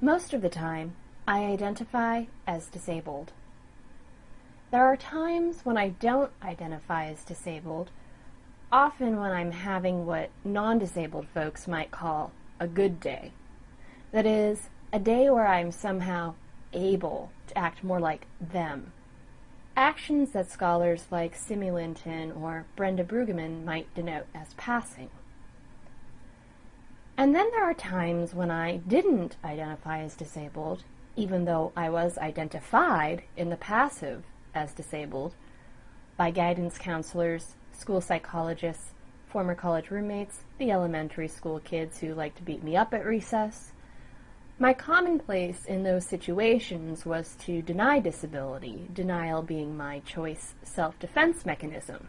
Most of the time, I identify as disabled. There are times when I don't identify as disabled, often when I'm having what non-disabled folks might call a good day. That is, a day where I'm somehow able to act more like them. Actions that scholars like Simi Linton or Brenda Brueggemann might denote as passing. And then there are times when I didn't identify as disabled, even though I was identified in the passive as disabled by guidance counselors, school psychologists, former college roommates, the elementary school kids who liked to beat me up at recess. My commonplace in those situations was to deny disability, denial being my choice self-defense mechanism.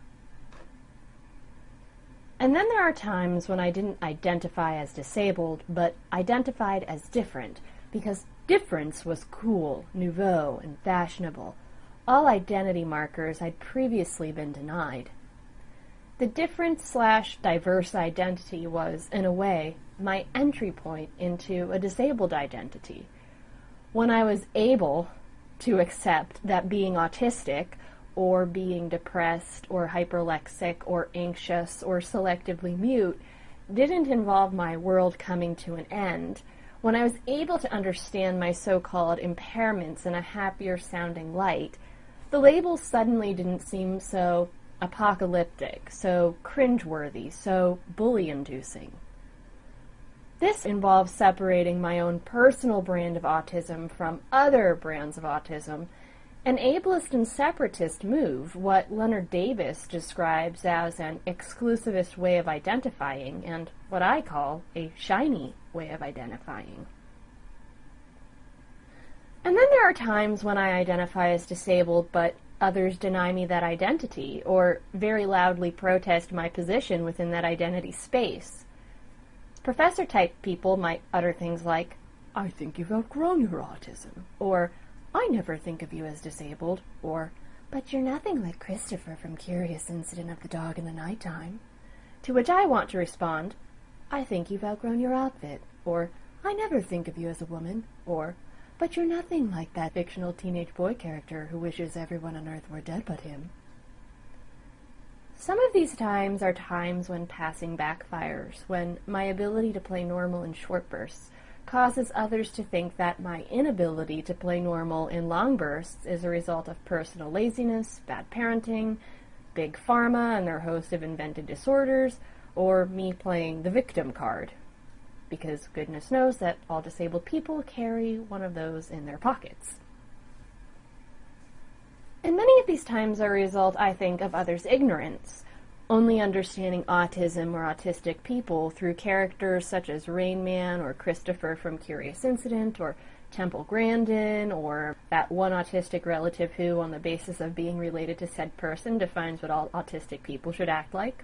And then there are times when I didn't identify as disabled, but identified as different, because difference was cool, nouveau, and fashionable, all identity markers I'd previously been denied. The different slash diverse identity was, in a way, my entry point into a disabled identity. When I was able to accept that being autistic or being depressed or hyperlexic or anxious or selectively mute didn't involve my world coming to an end. When I was able to understand my so-called impairments in a happier sounding light, the labels suddenly didn't seem so apocalyptic, so cringeworthy, so bully-inducing. This involves separating my own personal brand of autism from other brands of autism an ableist and separatist move, what Lennard Davis describes as an exclusivist way of identifying, and what I call a shiny way of identifying. And then there are times when I identify as disabled, but others deny me that identity, or very loudly protest my position within that identity space. Professor type people might utter things like, I think you've outgrown your autism, or I never think of you as disabled, or, but you're nothing like Christopher from Curious Incident of the Dog in the Nighttime. To which I want to respond, I think you've outgrown your outfit, or, I never think of you as a woman, or, but you're nothing like that fictional teenage boy character who wishes everyone on Earth were dead but him. Some of these times are times when passing backfires, when my ability to play normal in short bursts causes others to think that my inability to play normal in long bursts is a result of personal laziness, bad parenting, big pharma and their host of invented disorders, or me playing the victim card. Because goodness knows that all disabled people carry one of those in their pockets. And many of these times are a result, I think, of others' ignorance only understanding autism or autistic people through characters such as Rain Man or Christopher from Curious Incident or Temple Grandin or that one autistic relative who, on the basis of being related to said person, defines what all autistic people should act like.